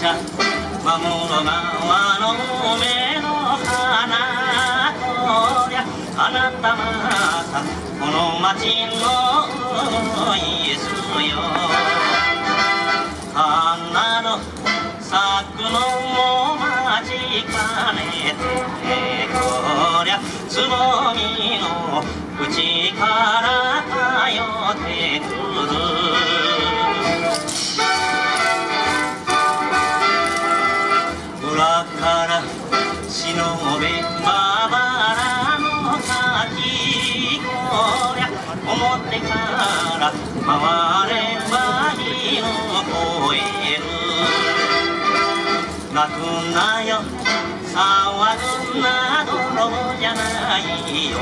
室川の目の花こりゃあなたまたこの町のイエスよ。花の咲くのも待ちかね。てこりゃつぼみの内から通ら回ればいを超える。泣くなよ騒ぐな泥じゃないよ。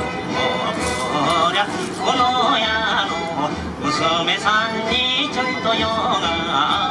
こりゃこの家の娘さんにちょっと用がある。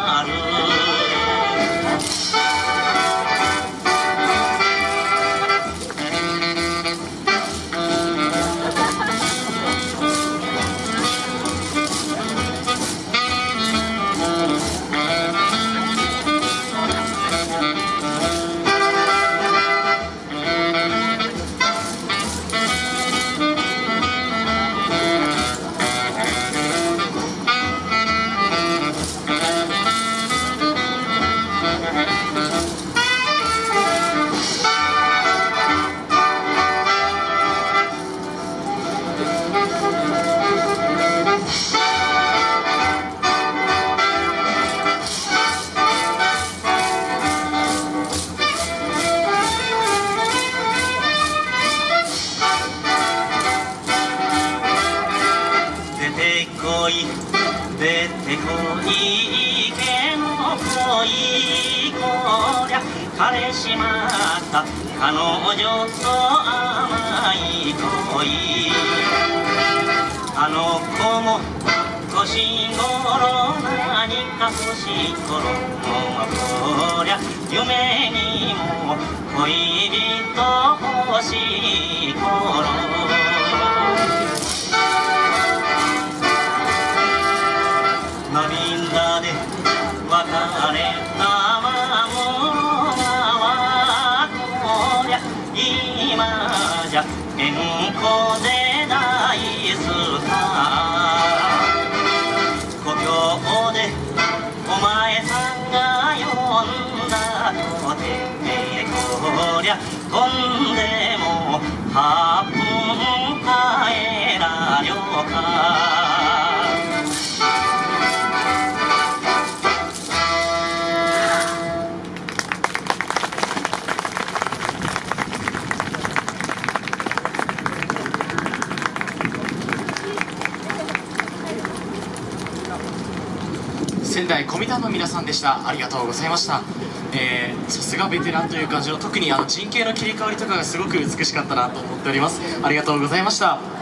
出てこい。出てこい。池の恋こりゃ彼氏まった彼女と甘い頃何か欲しい頃こりゃ夢にも恋人欲しい頃涙で別れたまもはこりゃ今じゃ健康で大スターこりゃ飛んでも8分帰らよか仙台コミタンの皆さんでした。ありがとうございました。えさすがベテランという感じの特にあの陣形の切り替わりとかがすごく美しかったなと思っております。ありがとうございました。